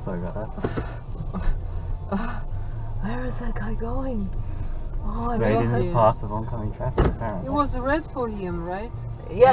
Sorry about that. Where is that guy going? Oh, Straight into in the path of oncoming traffic, apparently. It was red for him, right? Yeah.